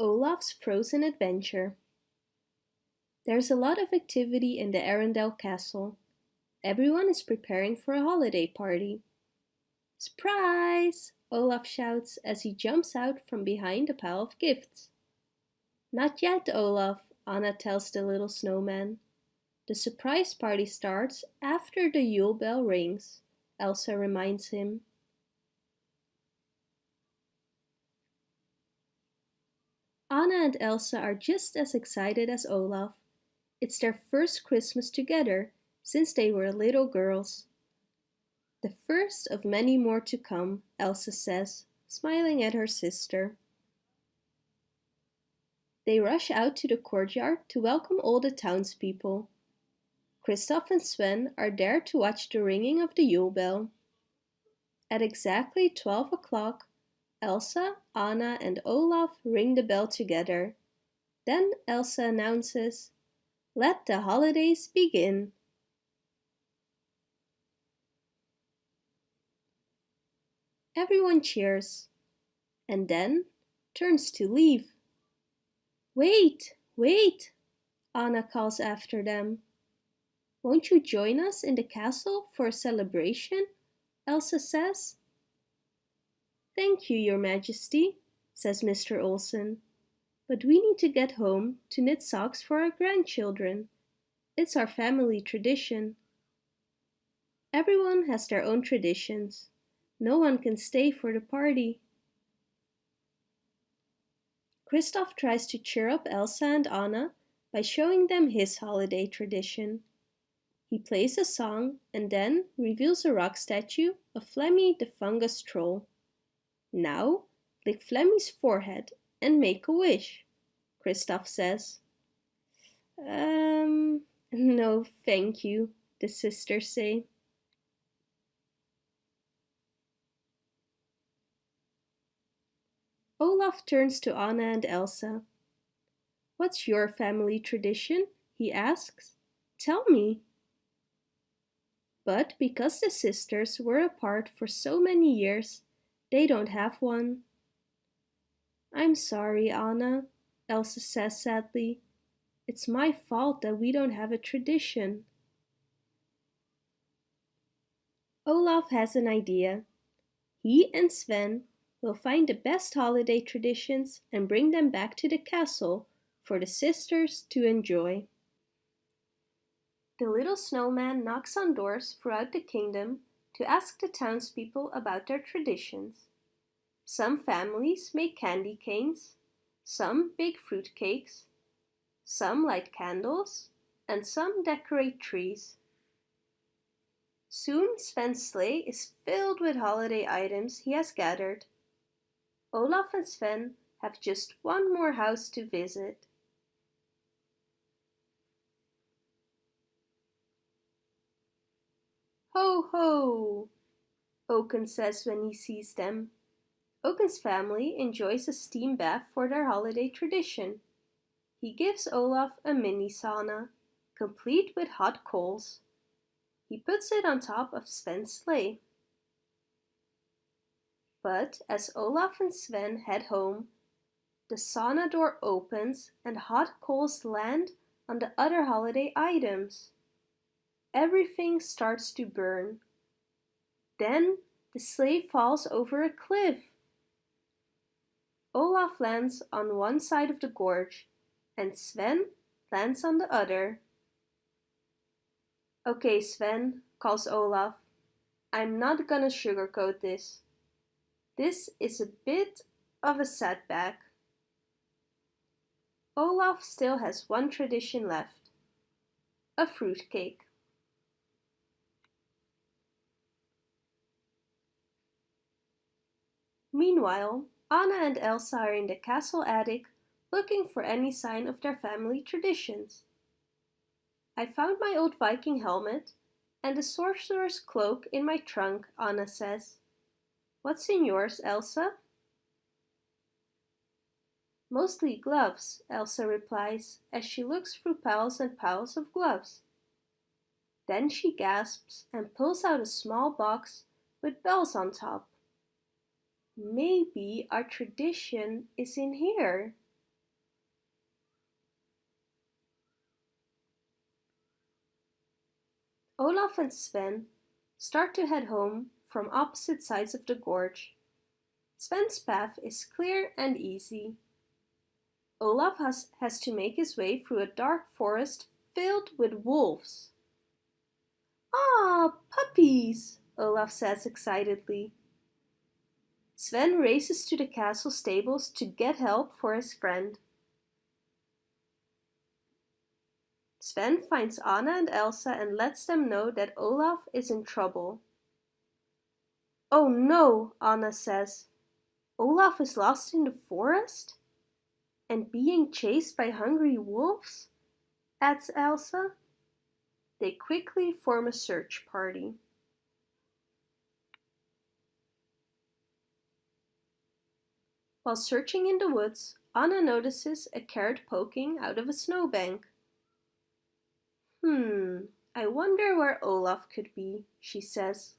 Olaf's Frozen Adventure There's a lot of activity in the Arendelle castle. Everyone is preparing for a holiday party. Surprise! Olaf shouts as he jumps out from behind a pile of gifts. Not yet, Olaf, Anna tells the little snowman. The surprise party starts after the Yule bell rings, Elsa reminds him. Anna and Elsa are just as excited as Olaf. It's their first Christmas together since they were little girls. The first of many more to come, Elsa says, smiling at her sister. They rush out to the courtyard to welcome all the townspeople. Kristoff and Sven are there to watch the ringing of the Yule bell. At exactly 12 o'clock, Elsa, Anna and Olaf ring the bell together. Then Elsa announces, Let the holidays begin. Everyone cheers and then turns to leave. Wait, wait, Anna calls after them. Won't you join us in the castle for a celebration? Elsa says. Thank you, your majesty, says Mr. Olson. But we need to get home to knit socks for our grandchildren. It's our family tradition. Everyone has their own traditions. No one can stay for the party. Kristoff tries to cheer up Elsa and Anna by showing them his holiday tradition. He plays a song and then reveals a rock statue of Flemmy the fungus troll. Now, lick Flemmy's forehead and make a wish, Kristoff says. Um, no thank you, the sisters say. Olaf turns to Anna and Elsa. What's your family tradition? he asks. Tell me. But because the sisters were apart for so many years, they don't have one. I'm sorry, Anna, Elsa says sadly. It's my fault that we don't have a tradition. Olaf has an idea. He and Sven will find the best holiday traditions and bring them back to the castle for the sisters to enjoy. The little snowman knocks on doors throughout the kingdom to ask the townspeople about their traditions. Some families make candy canes, some bake fruit cakes, some light candles, and some decorate trees. Soon Sven's sleigh is filled with holiday items he has gathered. Olaf and Sven have just one more house to visit. Ho ho! Oaken says when he sees them. Oaken's family enjoys a steam bath for their holiday tradition. He gives Olaf a mini sauna, complete with hot coals. He puts it on top of Sven's sleigh. But as Olaf and Sven head home, the sauna door opens and hot coals land on the other holiday items everything starts to burn. Then the sleigh falls over a cliff. Olaf lands on one side of the gorge and Sven lands on the other. Okay, Sven, calls Olaf. I'm not gonna sugarcoat this. This is a bit of a setback. Olaf still has one tradition left. A fruitcake. Meanwhile, Anna and Elsa are in the castle attic looking for any sign of their family traditions. I found my old Viking helmet and the sorcerer's cloak in my trunk, Anna says. What's in yours, Elsa? Mostly gloves, Elsa replies as she looks through piles and piles of gloves. Then she gasps and pulls out a small box with bells on top. Maybe our tradition is in here. Olaf and Sven start to head home from opposite sides of the gorge. Sven's path is clear and easy. Olaf has, has to make his way through a dark forest filled with wolves. Ah, puppies, Olaf says excitedly. Sven races to the castle stables to get help for his friend. Sven finds Anna and Elsa and lets them know that Olaf is in trouble. Oh no, Anna says. Olaf is lost in the forest? And being chased by hungry wolves? adds Elsa. They quickly form a search party. While searching in the woods, Anna notices a carrot poking out of a snowbank. Hmm, I wonder where Olaf could be, she says.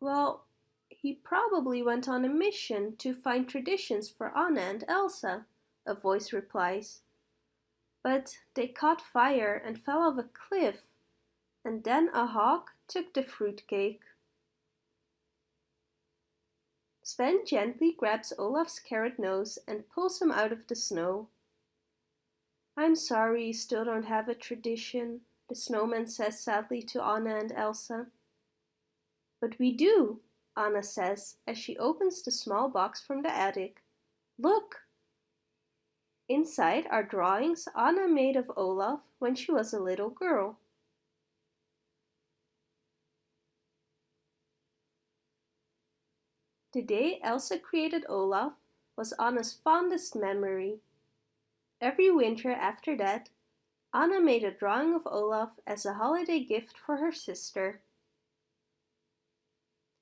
Well, he probably went on a mission to find traditions for Anna and Elsa, a voice replies. But they caught fire and fell off a cliff, and then a hawk took the fruitcake. Sven gently grabs Olaf's carrot nose and pulls him out of the snow. I'm sorry you still don't have a tradition, the snowman says sadly to Anna and Elsa. But we do, Anna says as she opens the small box from the attic. Look! Inside are drawings Anna made of Olaf when she was a little girl. The day Elsa created Olaf was Anna's fondest memory. Every winter after that, Anna made a drawing of Olaf as a holiday gift for her sister.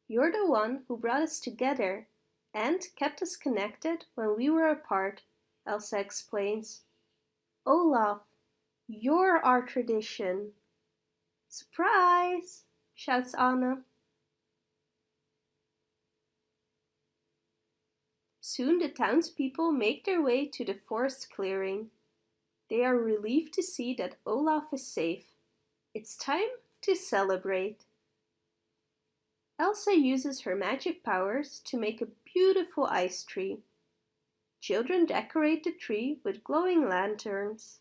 You're the one who brought us together and kept us connected when we were apart, Elsa explains. Olaf, you're our tradition. Surprise! shouts Anna. Soon the townspeople make their way to the forest clearing. They are relieved to see that Olaf is safe. It's time to celebrate. Elsa uses her magic powers to make a beautiful ice tree. Children decorate the tree with glowing lanterns.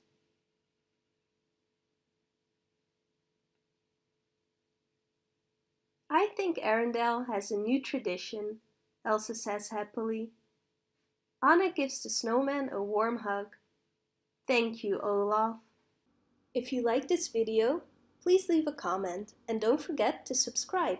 I think Arendelle has a new tradition, Elsa says happily. Anna gives the snowman a warm hug. Thank you, Olaf. If you like this video, please leave a comment and don't forget to subscribe.